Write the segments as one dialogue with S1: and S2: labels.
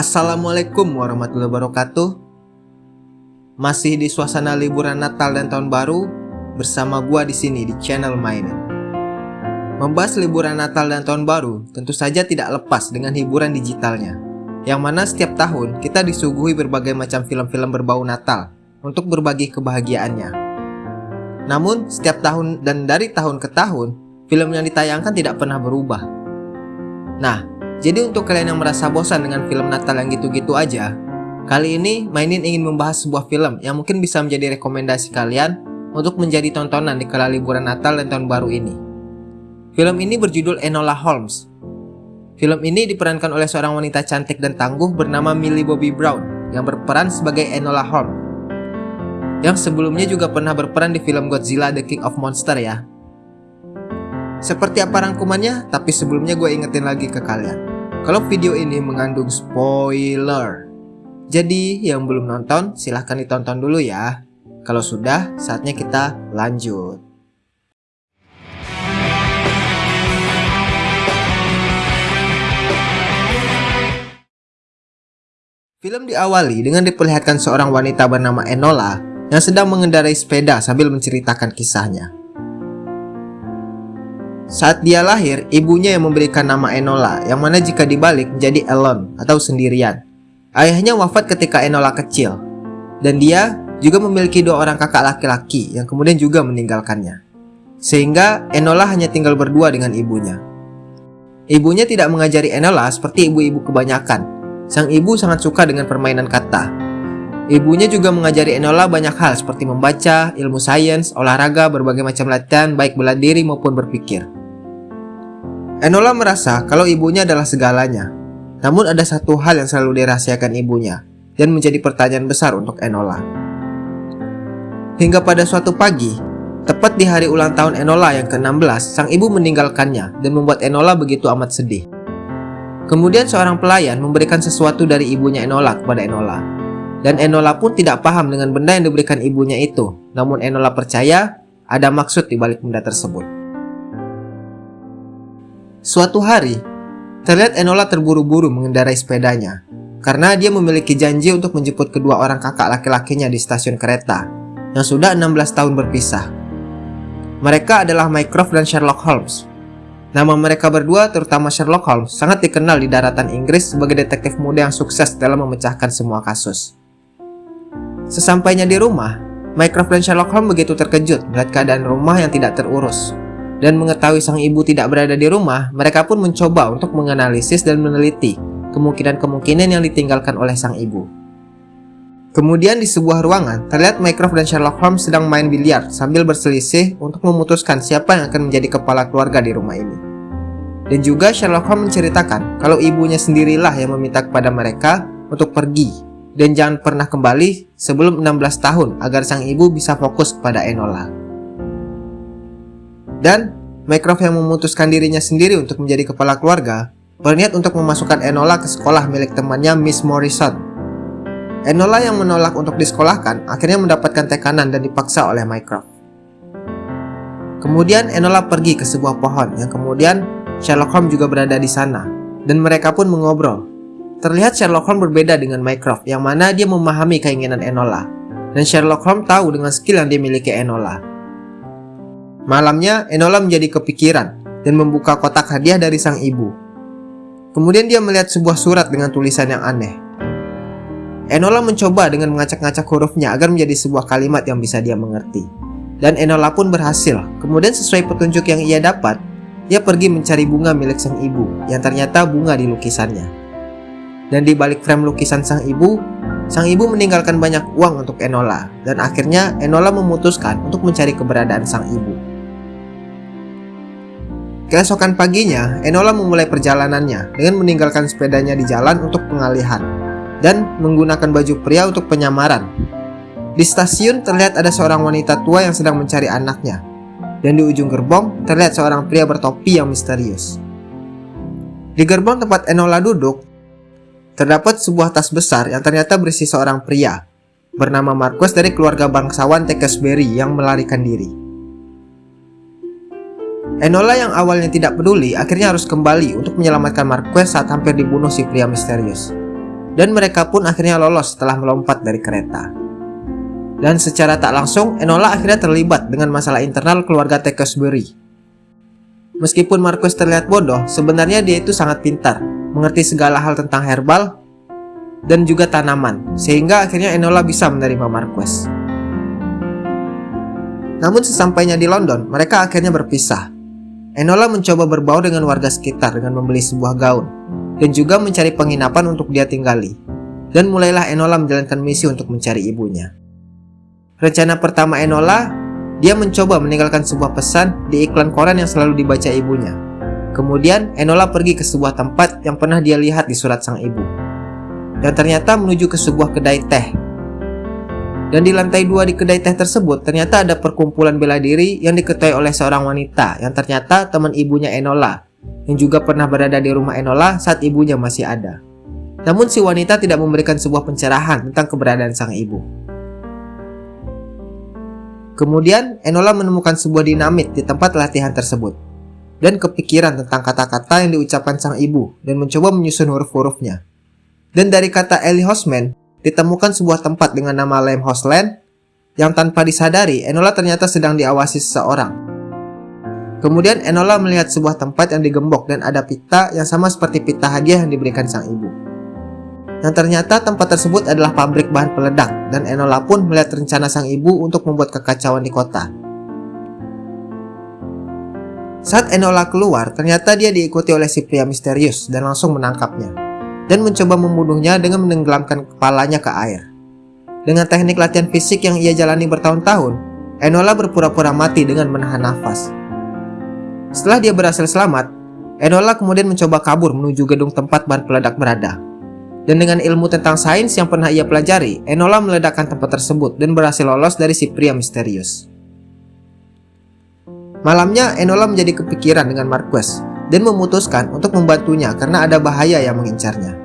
S1: Assalamualaikum warahmatullahi wabarakatuh. Masih di suasana liburan Natal dan Tahun Baru bersama gua di sini di channel Mainin. Membahas liburan Natal dan Tahun Baru tentu saja tidak lepas dengan hiburan digitalnya. Yang mana setiap tahun kita disuguhi berbagai macam film-film berbau Natal untuk berbagi kebahagiaannya. Namun setiap tahun dan dari tahun ke tahun, film yang ditayangkan tidak pernah berubah. Nah, jadi untuk kalian yang merasa bosan dengan film Natal yang gitu-gitu aja, kali ini Mainin ingin membahas sebuah film yang mungkin bisa menjadi rekomendasi kalian untuk menjadi tontonan di kala liburan Natal dan Tahun Baru ini. Film ini berjudul Enola Holmes. Film ini diperankan oleh seorang wanita cantik dan tangguh bernama Millie Bobby Brown yang berperan sebagai Enola Holmes. Yang sebelumnya juga pernah berperan di film Godzilla The King of Monsters ya. Seperti apa rangkumannya? Tapi sebelumnya gue ingetin lagi ke kalian kalau video ini mengandung spoiler. Jadi yang belum nonton silahkan ditonton dulu ya. Kalau sudah saatnya kita lanjut. Film diawali dengan diperlihatkan seorang wanita bernama Enola yang sedang mengendarai sepeda sambil menceritakan kisahnya. Saat dia lahir, ibunya yang memberikan nama Enola, yang mana jika dibalik menjadi Elon atau sendirian. Ayahnya wafat ketika Enola kecil, dan dia juga memiliki dua orang kakak laki-laki yang kemudian juga meninggalkannya. Sehingga Enola hanya tinggal berdua dengan ibunya. Ibunya tidak mengajari Enola seperti ibu-ibu kebanyakan. Sang ibu sangat suka dengan permainan kata. Ibunya juga mengajari Enola banyak hal seperti membaca, ilmu sains, olahraga, berbagai macam latihan baik bela diri maupun berpikir. Enola merasa kalau ibunya adalah segalanya. Namun ada satu hal yang selalu dirahasiakan ibunya dan menjadi pertanyaan besar untuk Enola. Hingga pada suatu pagi, tepat di hari ulang tahun Enola yang ke-16, sang ibu meninggalkannya dan membuat Enola begitu amat sedih. Kemudian seorang pelayan memberikan sesuatu dari ibunya Enola kepada Enola. Dan Enola pun tidak paham dengan benda yang diberikan ibunya itu. Namun Enola percaya ada maksud di balik benda tersebut. Suatu hari, terlihat Enola terburu-buru mengendarai sepedanya karena dia memiliki janji untuk menjemput kedua orang kakak laki-lakinya di stasiun kereta yang sudah 16 tahun berpisah. Mereka adalah Mycroft dan Sherlock Holmes. Nama mereka berdua, terutama Sherlock Holmes, sangat dikenal di daratan Inggris sebagai detektif muda yang sukses dalam memecahkan semua kasus. Sesampainya di rumah, Mycroft dan Sherlock Holmes begitu terkejut melihat keadaan rumah yang tidak terurus dan mengetahui sang ibu tidak berada di rumah, mereka pun mencoba untuk menganalisis dan meneliti kemungkinan-kemungkinan yang ditinggalkan oleh sang ibu. Kemudian di sebuah ruangan, terlihat Mycroft dan Sherlock Holmes sedang main biliar sambil berselisih untuk memutuskan siapa yang akan menjadi kepala keluarga di rumah ini. Dan juga Sherlock Holmes menceritakan kalau ibunya sendirilah yang meminta kepada mereka untuk pergi dan jangan pernah kembali sebelum 16 tahun agar sang ibu bisa fokus kepada Enola. Dan Mycroft yang memutuskan dirinya sendiri untuk menjadi kepala keluarga, berniat untuk memasukkan Enola ke sekolah milik temannya Miss Morrison. Enola yang menolak untuk disekolahkan akhirnya mendapatkan tekanan dan dipaksa oleh Mycroft. Kemudian Enola pergi ke sebuah pohon yang kemudian Sherlock Holmes juga berada di sana dan mereka pun mengobrol. Terlihat Sherlock Holmes berbeda dengan Mycroft yang mana dia memahami keinginan Enola dan Sherlock Holmes tahu dengan skill yang dimiliki Enola. Malamnya, Enola menjadi kepikiran dan membuka kotak hadiah dari sang ibu. Kemudian dia melihat sebuah surat dengan tulisan yang aneh. Enola mencoba dengan mengacak-ngacak hurufnya agar menjadi sebuah kalimat yang bisa dia mengerti. Dan Enola pun berhasil. Kemudian sesuai petunjuk yang ia dapat, ia pergi mencari bunga milik sang ibu yang ternyata bunga di lukisannya. Dan di balik frame lukisan sang ibu, sang ibu meninggalkan banyak uang untuk Enola dan akhirnya Enola memutuskan untuk mencari keberadaan sang ibu. Keesokan paginya, Enola memulai perjalanannya dengan meninggalkan sepedanya di jalan untuk pengalihan dan menggunakan baju pria untuk penyamaran. Di stasiun terlihat ada seorang wanita tua yang sedang mencari anaknya dan di ujung gerbong terlihat seorang pria bertopi yang misterius. Di gerbong tempat Enola duduk, terdapat sebuah tas besar yang ternyata berisi seorang pria bernama Marcus dari keluarga bangsawan Tekesbury yang melarikan diri. Enola yang awalnya tidak peduli akhirnya harus kembali untuk menyelamatkan Marquez saat hampir dibunuh si pria misterius. dan mereka pun akhirnya lolos setelah melompat dari kereta. Dan secara tak langsung, Enola akhirnya terlibat dengan masalah internal keluarga Tekosbury. Meskipun Marquez terlihat bodoh, sebenarnya dia itu sangat pintar, mengerti segala hal tentang herbal dan juga tanaman, sehingga akhirnya Enola bisa menerima Marquez. Namun sesampainya di London, mereka akhirnya berpisah. Enola mencoba berbaur dengan warga sekitar dengan membeli sebuah gaun, dan juga mencari penginapan untuk dia tinggali. Dan mulailah Enola menjalankan misi untuk mencari ibunya. Rencana pertama Enola, dia mencoba meninggalkan sebuah pesan di iklan koran yang selalu dibaca ibunya. Kemudian, Enola pergi ke sebuah tempat yang pernah dia lihat di surat sang ibu. Dan ternyata menuju ke sebuah kedai teh. Dan di lantai dua di kedai teh tersebut, ternyata ada perkumpulan bela diri yang diketahui oleh seorang wanita yang ternyata teman ibunya Enola, yang juga pernah berada di rumah Enola saat ibunya masih ada. Namun si wanita tidak memberikan sebuah pencerahan tentang keberadaan sang ibu. Kemudian, Enola menemukan sebuah dinamit di tempat latihan tersebut dan kepikiran tentang kata-kata yang diucapkan sang ibu dan mencoba menyusun huruf-hurufnya. Dan dari kata Ellie Hosman, ditemukan sebuah tempat dengan nama Lem Hosland yang tanpa disadari Enola ternyata sedang diawasi seseorang. Kemudian Enola melihat sebuah tempat yang digembok dan ada pita yang sama seperti pita hadiah yang diberikan sang ibu. Dan ternyata tempat tersebut adalah pabrik bahan peledak dan Enola pun melihat rencana sang ibu untuk membuat kekacauan di kota. Saat Enola keluar, ternyata dia diikuti oleh si pria misterius dan langsung menangkapnya dan mencoba membunuhnya dengan menenggelamkan kepalanya ke air. Dengan teknik latihan fisik yang ia jalani bertahun-tahun, Enola berpura-pura mati dengan menahan nafas. Setelah dia berhasil selamat, Enola kemudian mencoba kabur menuju gedung tempat bahan peledak berada. Dan dengan ilmu tentang sains yang pernah ia pelajari, Enola meledakkan tempat tersebut dan berhasil lolos dari si pria misterius. Malamnya, Enola menjadi kepikiran dengan Marquez dan memutuskan untuk membantunya karena ada bahaya yang mengincarnya.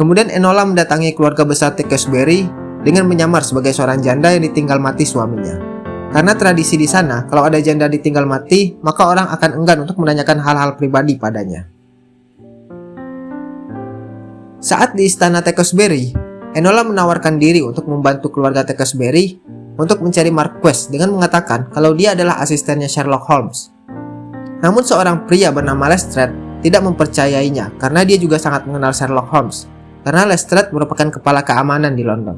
S1: Kemudian Enola mendatangi keluarga besar Tekesbury dengan menyamar sebagai seorang janda yang ditinggal mati suaminya. Karena tradisi di sana, kalau ada janda ditinggal mati, maka orang akan enggan untuk menanyakan hal-hal pribadi padanya. Saat di istana Tekosberry, Enola menawarkan diri untuk membantu keluarga Tekosberry untuk mencari Marquess dengan mengatakan kalau dia adalah asistennya Sherlock Holmes. Namun seorang pria bernama Lestrade tidak mempercayainya karena dia juga sangat mengenal Sherlock Holmes karena Lestrade merupakan kepala keamanan di London.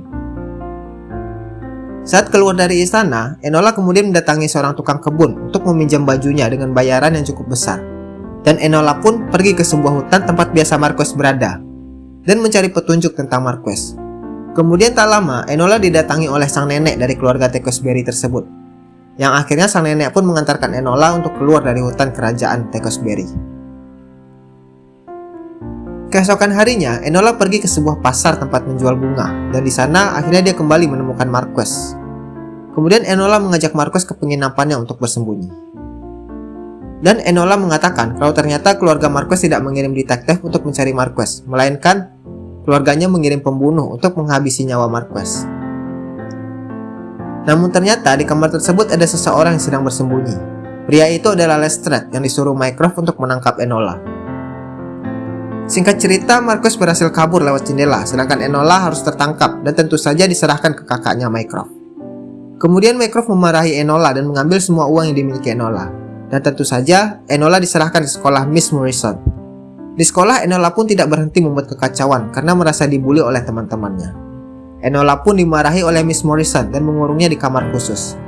S1: Saat keluar dari istana, Enola kemudian mendatangi seorang tukang kebun untuk meminjam bajunya dengan bayaran yang cukup besar. Dan Enola pun pergi ke sebuah hutan tempat biasa Marquess berada, dan mencari petunjuk tentang Marquez. Kemudian tak lama, Enola didatangi oleh sang nenek dari keluarga Tekosberry tersebut. Yang akhirnya sang nenek pun mengantarkan Enola untuk keluar dari hutan kerajaan Tekosberry. Keesokan harinya, Enola pergi ke sebuah pasar tempat menjual bunga, dan di sana akhirnya dia kembali menemukan Marquez. Kemudian Enola mengajak Marquez ke penginapannya untuk bersembunyi. Dan Enola mengatakan kalau ternyata keluarga Marquez tidak mengirim detektif untuk mencari Marquez, melainkan keluarganya mengirim pembunuh untuk menghabisi nyawa Marquez. Namun ternyata di kamar tersebut ada seseorang yang sedang bersembunyi. Pria itu adalah Lestrade yang disuruh Mycroft untuk menangkap Enola. Singkat cerita, Marquez berhasil kabur lewat jendela, sedangkan Enola harus tertangkap dan tentu saja diserahkan ke kakaknya Mycroft. Kemudian Mycroft memarahi Enola dan mengambil semua uang yang dimiliki Enola. Dan tentu saja, Enola diserahkan di sekolah Miss Morrison. Di sekolah, Enola pun tidak berhenti membuat kekacauan karena merasa dibully oleh teman-temannya. Enola pun dimarahi oleh Miss Morrison dan mengurungnya di kamar khusus.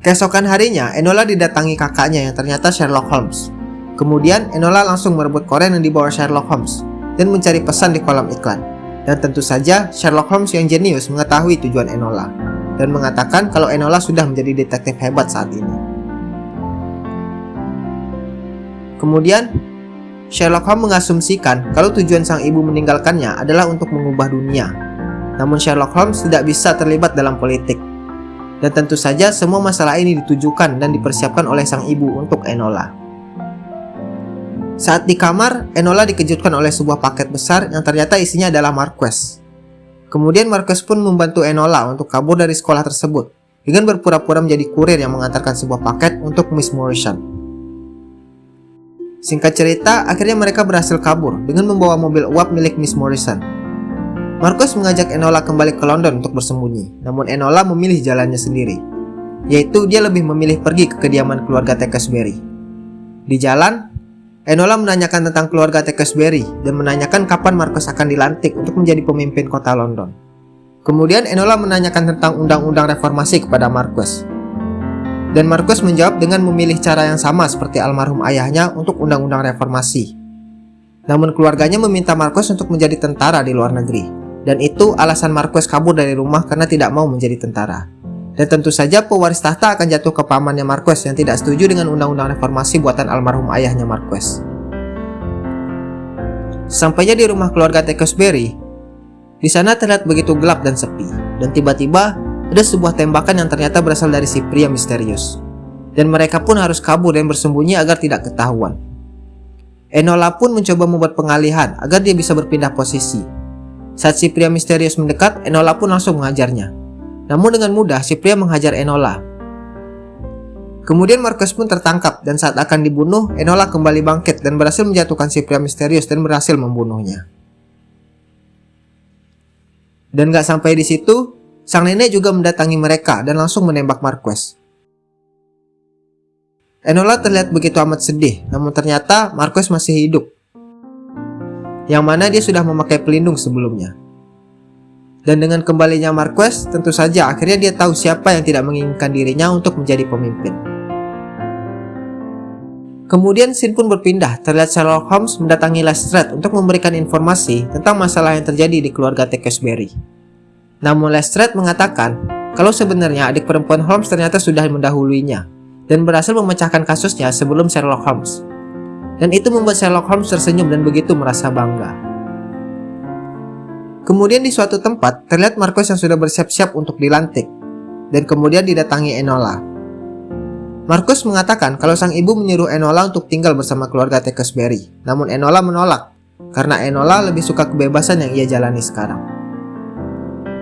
S1: Keesokan harinya, Enola didatangi kakaknya yang ternyata Sherlock Holmes. Kemudian, Enola langsung merebut koren yang dibawa Sherlock Holmes dan mencari pesan di kolam iklan. Dan tentu saja, Sherlock Holmes yang jenius mengetahui tujuan Enola dan mengatakan kalau Enola sudah menjadi detektif hebat saat ini. Kemudian, Sherlock Holmes mengasumsikan kalau tujuan sang ibu meninggalkannya adalah untuk mengubah dunia. Namun Sherlock Holmes tidak bisa terlibat dalam politik. Dan tentu saja semua masalah ini ditujukan dan dipersiapkan oleh sang ibu untuk Enola. Saat di kamar, Enola dikejutkan oleh sebuah paket besar yang ternyata isinya adalah Marquess. Kemudian Marcus pun membantu Enola untuk kabur dari sekolah tersebut dengan berpura-pura menjadi kurir yang mengantarkan sebuah paket untuk Miss Morrison. Singkat cerita, akhirnya mereka berhasil kabur dengan membawa mobil uap milik Miss Morrison. Marcus mengajak Enola kembali ke London untuk bersembunyi, namun Enola memilih jalannya sendiri, yaitu dia lebih memilih pergi ke kediaman keluarga Tekesbury. Di jalan, Enola menanyakan tentang keluarga Tekesbury dan menanyakan kapan Marcus akan dilantik untuk menjadi pemimpin kota London. Kemudian Enola menanyakan tentang undang-undang reformasi kepada Marcus, dan Markus menjawab dengan memilih cara yang sama seperti almarhum ayahnya untuk undang-undang reformasi. Namun keluarganya meminta Markus untuk menjadi tentara di luar negeri. Dan itu alasan Markus kabur dari rumah karena tidak mau menjadi tentara. Dan tentu saja pewaris tahta akan jatuh ke pamannya Markus yang tidak setuju dengan undang-undang reformasi buatan almarhum ayahnya Markus. Sampainya di rumah keluarga Tekosberry, di sana terlihat begitu gelap dan sepi. Dan tiba-tiba ada sebuah tembakan yang ternyata berasal dari si pria misterius. Dan mereka pun harus kabur dan bersembunyi agar tidak ketahuan. Enola pun mencoba membuat pengalihan agar dia bisa berpindah posisi. Saat si pria misterius mendekat, Enola pun langsung mengajarnya. Namun dengan mudah si pria menghajar Enola. Kemudian Marcus pun tertangkap dan saat akan dibunuh, Enola kembali bangkit dan berhasil menjatuhkan si pria misterius dan berhasil membunuhnya. Dan gak sampai di situ, Sang nenek juga mendatangi mereka dan langsung menembak Marquez. Enola terlihat begitu amat sedih, namun ternyata Marquez masih hidup. Yang mana dia sudah memakai pelindung sebelumnya. Dan dengan kembalinya Marquez, tentu saja akhirnya dia tahu siapa yang tidak menginginkan dirinya untuk menjadi pemimpin. Kemudian scene pun berpindah, terlihat Sherlock Holmes mendatangi Lestrade untuk memberikan informasi tentang masalah yang terjadi di keluarga Tekesbury. Namun Lestrade mengatakan kalau sebenarnya adik perempuan Holmes ternyata sudah mendahuluinya dan berhasil memecahkan kasusnya sebelum Sherlock Holmes. Dan itu membuat Sherlock Holmes tersenyum dan begitu merasa bangga. Kemudian di suatu tempat terlihat Marcus yang sudah bersiap-siap untuk dilantik dan kemudian didatangi Enola. Marcus mengatakan kalau sang ibu menyuruh Enola untuk tinggal bersama keluarga Tekesbury, namun Enola menolak karena Enola lebih suka kebebasan yang ia jalani sekarang.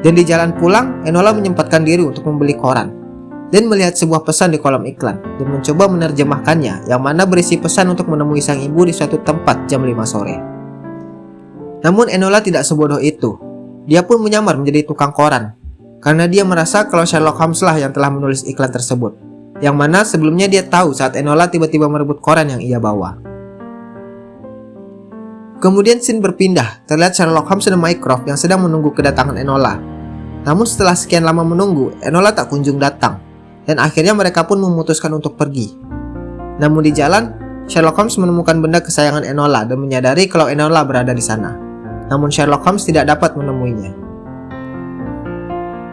S1: Dan di jalan pulang, Enola menyempatkan diri untuk membeli koran dan melihat sebuah pesan di kolom iklan dan mencoba menerjemahkannya yang mana berisi pesan untuk menemui sang ibu di suatu tempat jam 5 sore. Namun Enola tidak sebodoh itu. Dia pun menyamar menjadi tukang koran karena dia merasa kalau Sherlock Holmes lah yang telah menulis iklan tersebut. Yang mana sebelumnya dia tahu saat Enola tiba-tiba merebut koran yang ia bawa. Kemudian scene berpindah, terlihat Sherlock Holmes dan Mycroft yang sedang menunggu kedatangan Enola. Namun setelah sekian lama menunggu, Enola tak kunjung datang, dan akhirnya mereka pun memutuskan untuk pergi. Namun di jalan, Sherlock Holmes menemukan benda kesayangan Enola dan menyadari kalau Enola berada di sana. Namun Sherlock Holmes tidak dapat menemuinya.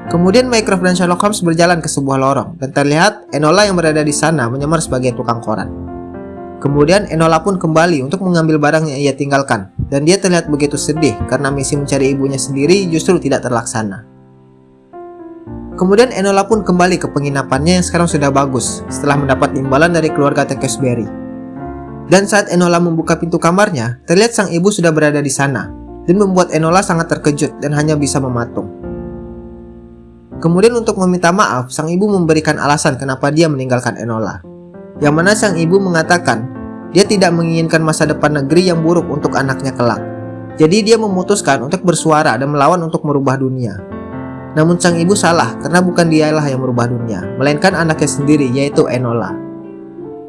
S1: Kemudian Mycroft dan Sherlock Holmes berjalan ke sebuah lorong, dan terlihat Enola yang berada di sana menyamar sebagai tukang koran. Kemudian Enola pun kembali untuk mengambil barang yang ia tinggalkan dan dia terlihat begitu sedih karena misi mencari ibunya sendiri justru tidak terlaksana. Kemudian Enola pun kembali ke penginapannya yang sekarang sudah bagus setelah mendapat imbalan dari keluarga Tekesbury. Dan saat Enola membuka pintu kamarnya, terlihat sang ibu sudah berada di sana dan membuat Enola sangat terkejut dan hanya bisa mematung. Kemudian untuk meminta maaf, sang ibu memberikan alasan kenapa dia meninggalkan Enola yang mana sang ibu mengatakan dia tidak menginginkan masa depan negeri yang buruk untuk anaknya kelak. Jadi dia memutuskan untuk bersuara dan melawan untuk merubah dunia. Namun sang ibu salah karena bukan dialah yang merubah dunia, melainkan anaknya sendiri yaitu Enola.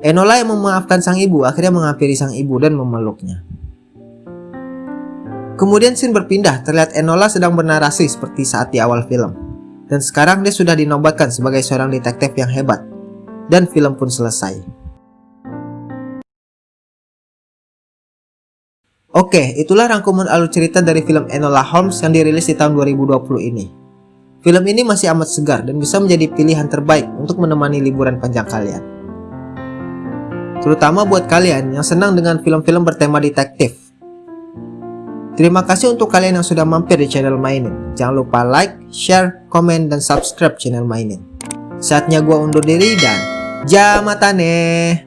S1: Enola yang memaafkan sang ibu akhirnya menghampiri sang ibu dan memeluknya. Kemudian scene berpindah, terlihat Enola sedang bernarasi seperti saat di awal film. Dan sekarang dia sudah dinobatkan sebagai seorang detektif yang hebat dan film pun selesai. Oke, itulah rangkuman alur cerita dari film Enola Holmes yang dirilis di tahun 2020 ini. Film ini masih amat segar dan bisa menjadi pilihan terbaik untuk menemani liburan panjang kalian. Terutama buat kalian yang senang dengan film-film bertema detektif. Terima kasih untuk kalian yang sudah mampir di channel Mainin. Jangan lupa like, share, komen, dan subscribe channel Mainin. Saatnya gua undur diri dan Jamatane